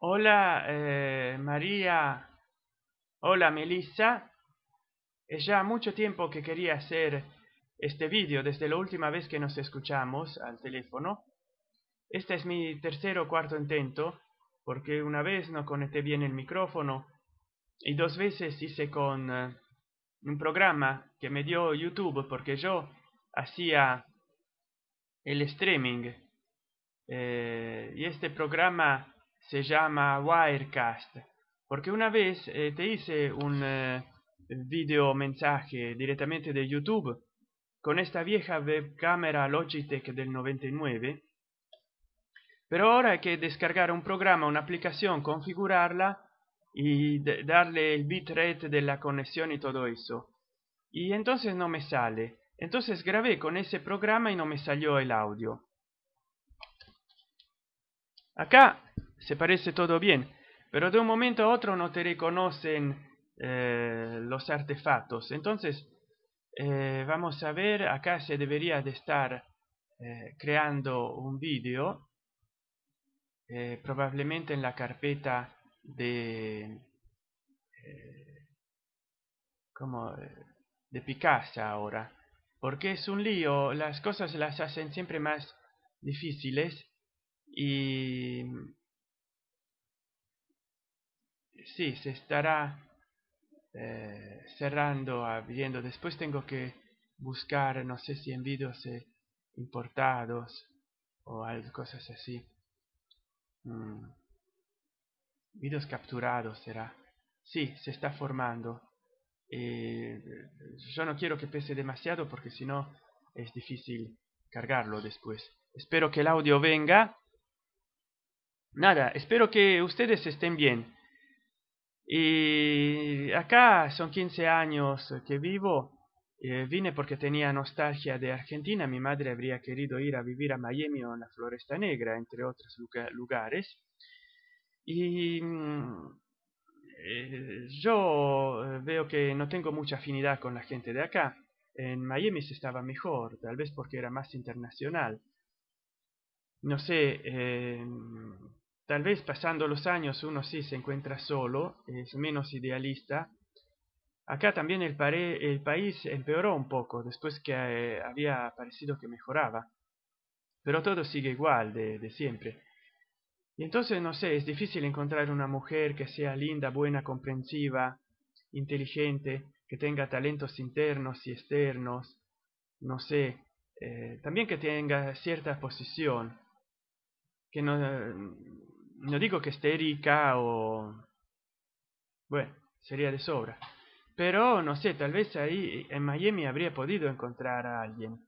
Hola eh, María, hola Melissa. Es ya mucho tiempo que quería hacer este vídeo desde la última vez que nos escuchamos al teléfono. Este es mi tercer o cuarto intento porque una vez no conecté bien el micrófono y dos veces hice con eh, un programa que me dio YouTube porque yo hacía el streaming eh, y este programa se llama Wirecast. Porque una vez eh, te hice un eh, video mensaje directamente de YouTube con esta vieja webcámara Logitech del 99 pero ahora hay que descargar un programa una aplicación configurarla y darle el bitrate de la conexión y todo eso. Y entonces no me sale. Entonces grabé con ese programa y no me salió el audio. Acá se parece todo bien pero de un momento a otro no te reconocen eh, los artefactos. Entonces eh, vamos a ver acá se debería de estar eh, creando un vídeo probablemente en la carpeta de como de Picasso ahora porque es un lío las cosas las hacen siempre más difíciles y sí se estará eh, cerrando abriendo. Después tengo que buscar no sé si en vídeos eh, importados o algo cosas así. Mm. vídeos capturados será. Sí se está formando. Eh, yo no quiero que pese demasiado porque si no es difícil cargarlo después. Espero que el audio venga. Nada espero que ustedes estén bien y acá son 15 años que vivo. Eh, vine porque tenía nostalgia de Argentina. Mi madre habría querido ir a vivir a Miami o en la Floresta Negra entre otros lugares. Y mm, eh, yo eh, veo que no tengo mucha afinidad con la gente de acá. En Miami se estaba mejor tal vez porque era más internacional. No sé tal vez pasando los años uno sí se encuentra solo es menos idealista. Acá también el, país empeoró un poco después que había parecido que mejoraba. Pero todo sigue igual de siempre. Y entonces, no sé, es difícil encontrar una mujer que sea linda, buena, comprensiva, inteligente, que tenga talentos internos y externos, no sé, eh, también que tenga cierta posición, que no, no digo que esté rica o... Bueno, sería de sobra. Pero, no sé, tal vez ahí en Miami habría podido encontrar a alguien.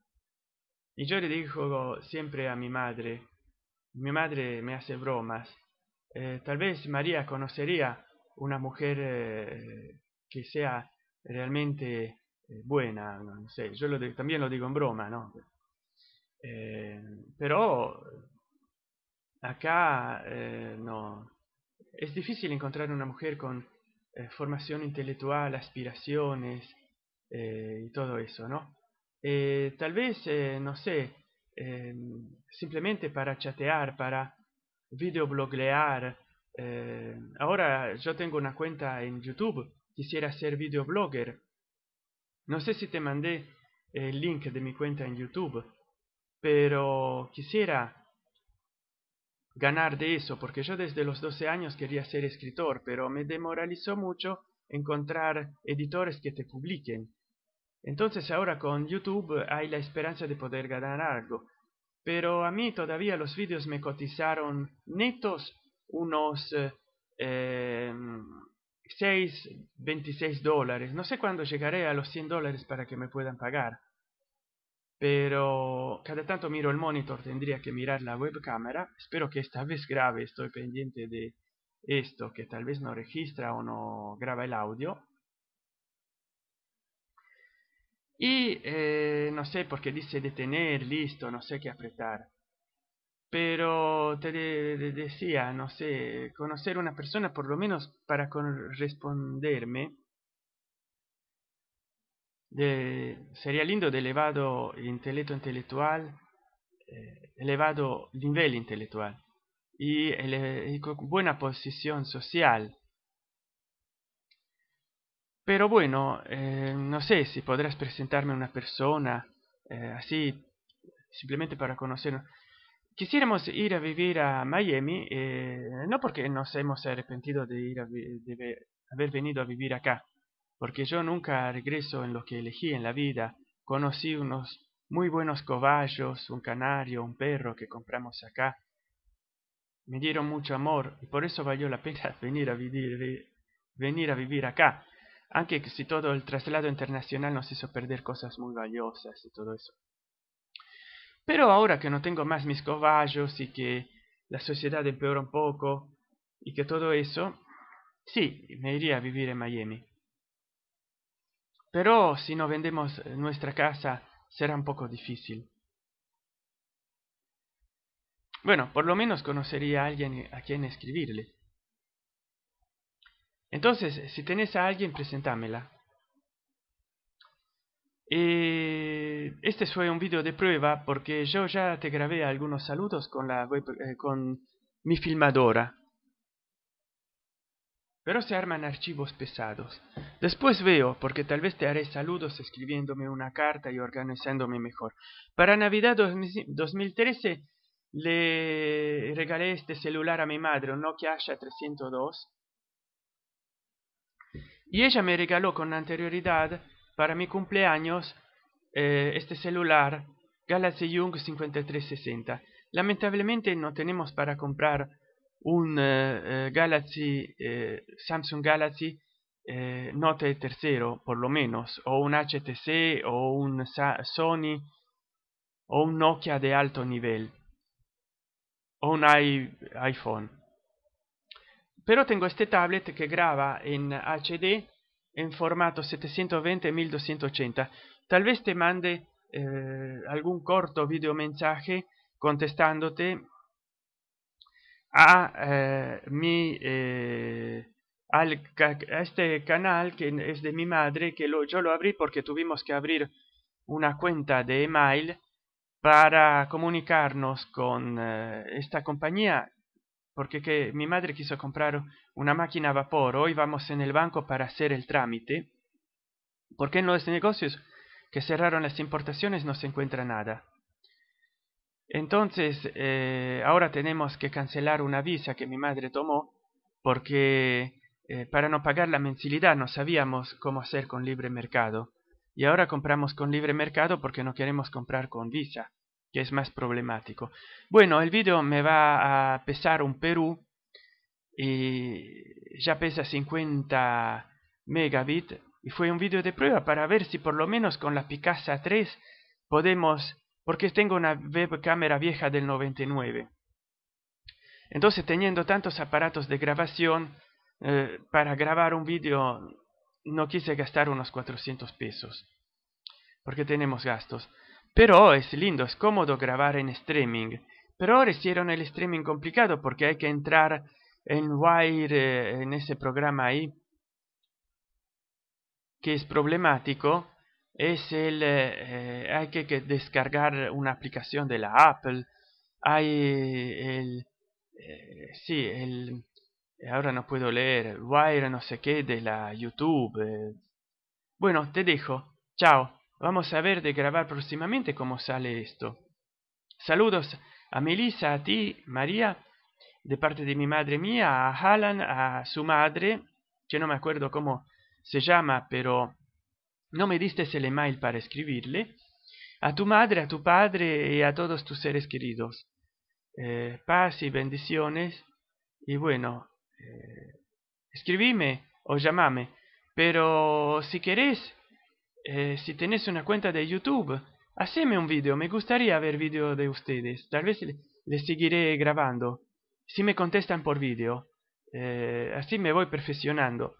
Y yo le digo siempre a mi madre, mi madre me hace bromas eh, tal vez María conocería una mujer eh, que sea realmente eh, buena no sé yo también lo digo en broma no pero acá no es difícil encontrar una mujer con formación intelectual aspiraciones y todo eso no tal vez no sé Em, simplemente para chatear, para videobloguear. Eh, ahora yo tengo una cuenta en YouTube, quisiera ser videoblogger. No sé si te mandé el link de mi cuenta en YouTube, pero quisiera ganar de eso, porque yo desde los 12 años quería ser escritor, pero me demoralizó mucho encontrar editores que te publiquen. Entonces ahora con YouTube hay la esperanza de poder ganar algo. Pero a mí todavía los vídeos me cotizaron netos unos eh, 6, 26 dólares. No sé cuándo llegaré a los 100 dólares para que me puedan pagar. Pero cada tanto miro el monitor, tendría que mirar la webcámara. Espero que esta vez grabe, estoy pendiente de esto, que tal vez no registra o no graba el audio. Y eh, no sé por qué dice detener listo no sé qué apretar. Pero te decía no sé conocer una persona por lo menos para responderme sería lindo de elevado intelecto intelectual eh, elevado nivel intelectual y, buena posición social. Pero bueno eh, no sé si podrás presentarme una persona eh, así simplemente para conocer quisiéramos ir a vivir a Miami eh, no porque nos hemos arrepentido de haber venido a vivir acá porque yo nunca regreso en lo que elegí en la vida. Conocí unos muy buenos cobayos un canario un perro que compramos acá. Me dieron mucho amor y por eso valió la pena venir a vivir venir a vivir acá. Aunque si todo el traslado internacional nos hizo perder cosas muy valiosas y todo eso. Pero ahora que no tengo más mis caballos y que la sociedad empeora un poco y que todo eso sí me iría a vivir en miami pero si no vendemos nuestra casa será un poco difícil. Bueno por lo menos conocería a alguien a quien escribirle. Entonces si tenés a alguien presentámela. Eh, este fue un vídeo de prueba porque yo ya te grabé algunos saludos con la eh, con mi filmadora pero se arman archivos pesados después veo porque tal vez te haré saludos escribiéndome una carta y organizándome mejor para navidad 2013 le regalé este celular a mi madre, un Nokia Asha 302. Y ella me regaló con anterioridad, para mi cumpleaños, eh, este celular Galaxy Young 5360. Lamentablemente no tenemos para comprar un eh, eh, Galaxy, Samsung Galaxy Note tercero, por lo menos, o un HTC, o un Sony, o un Nokia de alto nivel o un iPhone. Pero tengo este tablet que graba en HD en formato 720-1280. Tal vez te mande eh, algún corto video mensaje contestándote a eh, mi eh, al, este canal que es de mi madre que lo, yo lo abrí porque tuvimos que abrir una cuenta de email para comunicarnos con eh, esta compañía porque que mi madre quiso comprar una máquina a vapor. Hoy vamos en el banco para hacer el trámite. Porque en los negocios. Que cerraron las importaciones no se encuentra nada entonces eh, ahora tenemos que cancelar una visa que mi madre tomó porque eh, para no pagar la mensilidad no sabíamos cómo hacer con libre mercado. Y ahora compramos con libre mercado porque no queremos comprar con visa que es más problemático. Bueno el vídeo me va a pesar un perú y ya pesa 50 megabit y fue un vídeo de prueba para ver si por lo menos con la Picasa 3 podemos porque tengo una webcámara vieja del 99 entonces teniendo tantos aparatos de grabación eh, para grabar un vídeo no quise gastar unos 400 pesos porque tenemos gastos. Pero es lindo es cómodo grabar en streaming. Pero ahora hicieron el streaming complicado porque hay que entrar en wire eh, en ese programa ahí que es problemático es el eh, hay que, descargar una aplicación de la apple. Hay el eh, sí el ahora no puedo leer wire no sé qué de la youtube bueno te dejo. Chao. Vamos a ver de grabar próximamente cómo sale esto. Saludos a melissa a ti maría. De parte de mi madre mía a Alan a su madre que no me acuerdo cómo se llama pero no me diste el email para escribirle. A tu madre a tu padre y a todos tus seres queridos. Eh, paz y bendiciones. Y bueno eh, escribime o llamame pero si querés eh, si tenés una cuenta de youtube haceme un video. Me gustaría ver video de ustedes. Tal vez le, seguiré grabando. Si me contestan por video. Así me voy perfeccionando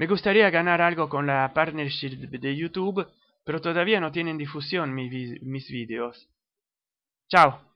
me gustaría ganar algo con la partnership de YouTube, pero todavía no tienen difusión mis, mis vídeos. Chao.